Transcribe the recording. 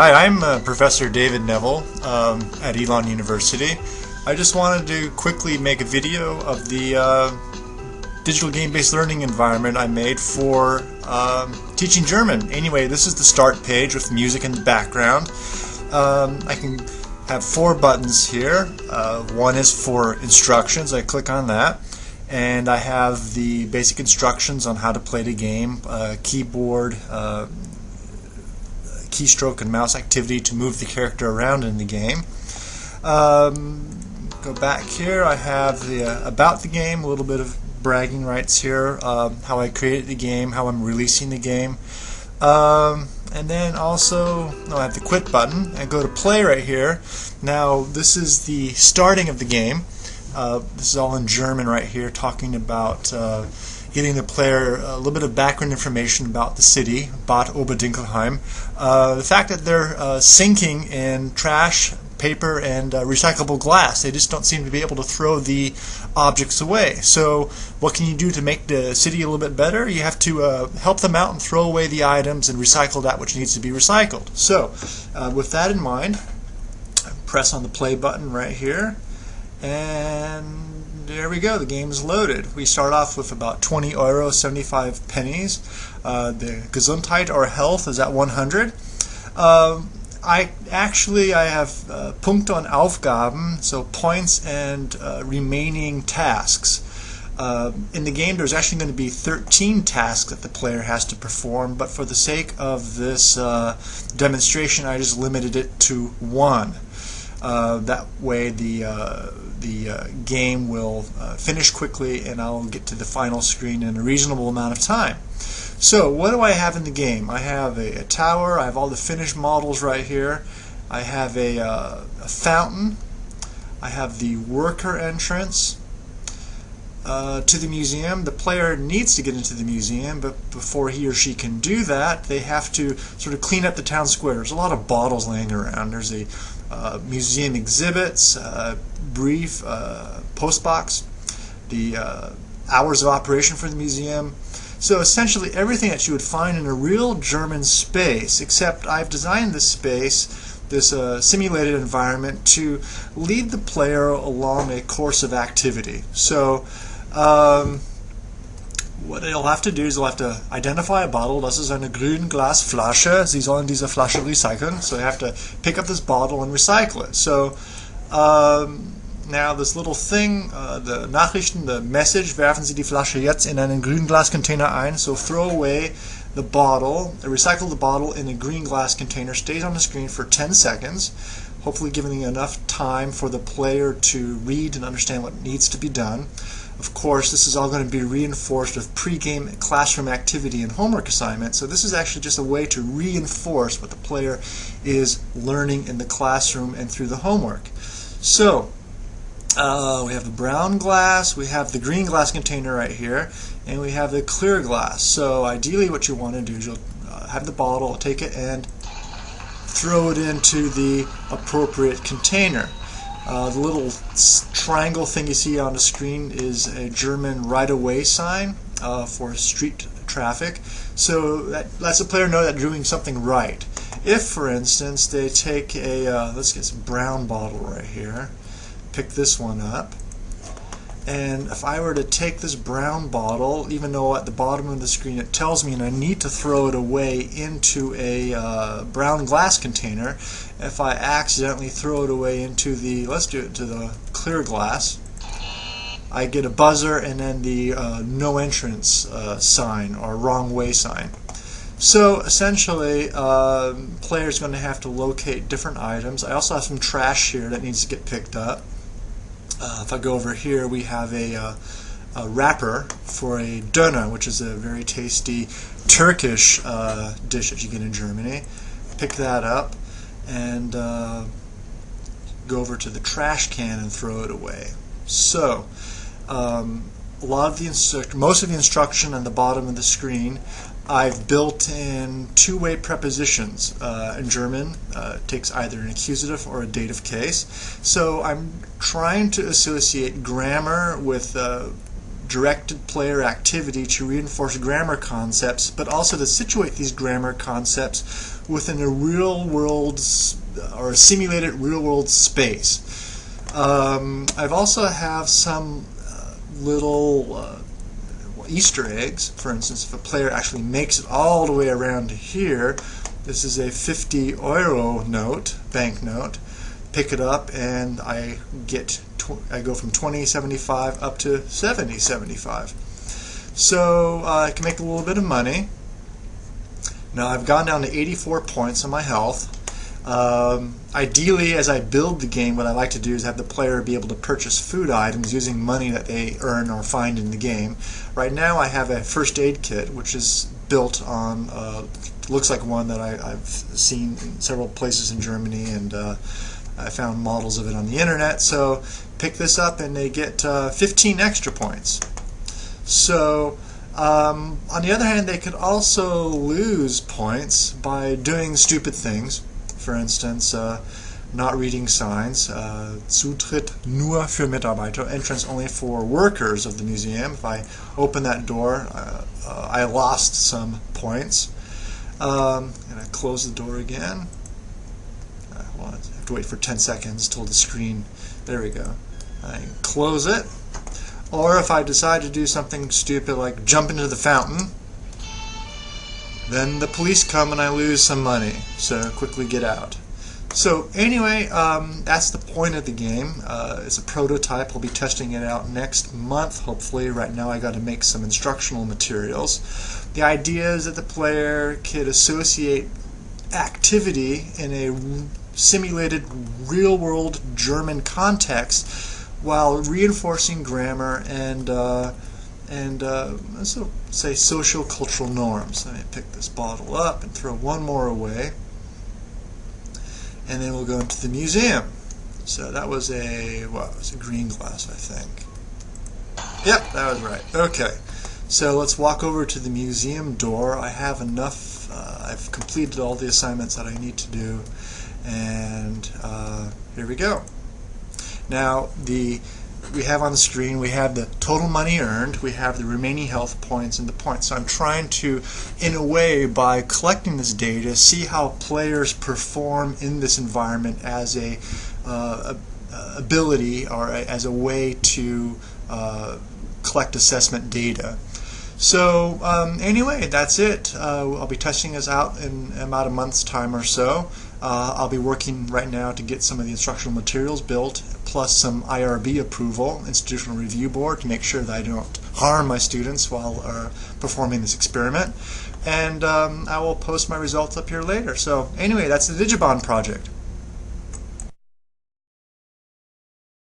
Hi, I'm uh, Professor David Neville um, at Elon University. I just wanted to quickly make a video of the uh, digital game-based learning environment I made for um, teaching German. Anyway, this is the start page with music in the background. Um, I can have four buttons here. Uh, one is for instructions. I click on that and I have the basic instructions on how to play the game, uh, keyboard, uh, keystroke and mouse activity to move the character around in the game. Um, go back here, I have the uh, about the game, a little bit of bragging rights here, uh, how I created the game, how I'm releasing the game. Um, and then also no, I have the quit button and go to play right here. Now this is the starting of the game. Uh, this is all in German right here, talking about uh, getting the player a little bit of background information about the city, Bad Oberdinkelheim. Uh, the fact that they're uh, sinking in trash, paper, and uh, recyclable glass. They just don't seem to be able to throw the objects away. So what can you do to make the city a little bit better? You have to uh, help them out and throw away the items and recycle that which needs to be recycled. So with that in mind, press on the play button right here and there we go. The game is loaded. We start off with about 20 euro 75 pennies. Uh, the Gesundheit or health is at 100 um, I actually I have uh, Punkte und Aufgaben so points and uh, remaining tasks. Uh, in the game there's actually going to be 13 tasks that the player has to perform but for the sake of this uh, demonstration I just limited it to one. Uh, that way the uh, the uh, game will uh, finish quickly and I'll get to the final screen in a reasonable amount of time. So what do I have in the game? I have a, a tower, I have all the finished models right here, I have a, uh, a fountain, I have the worker entrance, uh, to the museum. The player needs to get into the museum, but before he or she can do that, they have to sort of clean up the town square. There's a lot of bottles laying around. There's a uh, museum exhibits, uh, brief uh, postbox, the uh, hours of operation for the museum. So essentially everything that you would find in a real German space, except I've designed this space, this uh, simulated environment, to lead the player along a course of activity. So um, what they'll have to do is they'll have to identify a bottle. Das ist eine Grünglasflasche. Sie sollen diese Flasche recyceln. So they have to pick up this bottle and recycle it. So um, now this little thing, uh, the Nachrichten, the message, werfen Sie die Flasche jetzt in einen Grünglascontainer ein. So throw away the bottle, recycle the bottle in a green glass container, stays on the screen for 10 seconds, hopefully giving enough time for the player to read and understand what needs to be done. Of course, this is all going to be reinforced with pre-game classroom activity and homework assignments. So this is actually just a way to reinforce what the player is learning in the classroom and through the homework. So uh, we have the brown glass, we have the green glass container right here, and we have the clear glass. So ideally what you want to do is you'll uh, have the bottle, take it and throw it into the appropriate container. Uh, the little triangle thing you see on the screen is a German right-of-way sign uh, for street traffic. So that lets the player know that doing something right. If, for instance, they take a, uh, let's get some brown bottle right here, pick this one up, and if I were to take this brown bottle, even though at the bottom of the screen it tells me and I need to throw it away into a uh, brown glass container, if I accidentally throw it away into the, let's do it to the clear glass, I get a buzzer and then the uh, no entrance uh, sign or wrong way sign. So essentially, uh, player's going to have to locate different items. I also have some trash here that needs to get picked up. Uh, if I go over here, we have a, uh, a, wrapper for a döner, which is a very tasty Turkish uh, dish that you get in Germany. Pick that up and uh, go over to the trash can and throw it away. So, um, a lot of the most of the instruction on the bottom of the screen I've built in two-way prepositions uh, in German. Uh, takes either an accusative or a dative case. So I'm trying to associate grammar with uh, directed player activity to reinforce grammar concepts, but also to situate these grammar concepts within a real world or a simulated real world space. Um, I've also have some uh, little uh, Easter eggs. For instance, if a player actually makes it all the way around to here, this is a 50 euro note, banknote. Pick it up and I get I go from 20.75 up to 70.75. So uh, I can make a little bit of money. Now I've gone down to 84 points on my health. Um, ideally, as I build the game, what I like to do is have the player be able to purchase food items using money that they earn or find in the game. Right now, I have a first aid kit, which is built on, uh, looks like one that I, have seen in several places in Germany, and uh, I found models of it on the internet. So pick this up, and they get uh, 15 extra points. So um, on the other hand, they could also lose points by doing stupid things for instance, uh, not reading signs, uh, Zutritt nur für Mitarbeiter, entrance only for workers of the museum. If I open that door, uh, uh, I lost some points. Um, and I close the door again. I have to wait for 10 seconds till the screen, there we go. I close it. Or if I decide to do something stupid like jump into the fountain, then the police come and I lose some money, so quickly get out. So anyway, um, that's the point of the game. Uh, it's a prototype. I'll be testing it out next month, hopefully. Right now I got to make some instructional materials. The idea is that the player could associate activity in a simulated real-world German context while reinforcing grammar and uh, and uh, so say social cultural norms. Let me pick this bottle up and throw one more away. And then we'll go into the museum. So that was a, what, it was a green glass, I think. Yep, that was right. Okay. So let's walk over to the museum door. I have enough, uh, I've completed all the assignments that I need to do. And uh, here we go. Now, the we have on the screen, we have the total money earned, we have the remaining health points and the points. So I'm trying to, in a way, by collecting this data, see how players perform in this environment as a, uh, a ability or a, as a way to uh, collect assessment data. So um, anyway, that's it. Uh, I'll be testing this out in about a month's time or so. Uh, I'll be working right now to get some of the instructional materials built, plus some IRB approval, Institutional Review Board, to make sure that I don't harm my students while uh, performing this experiment. And um, I will post my results up here later. So anyway, that's the Digibond project.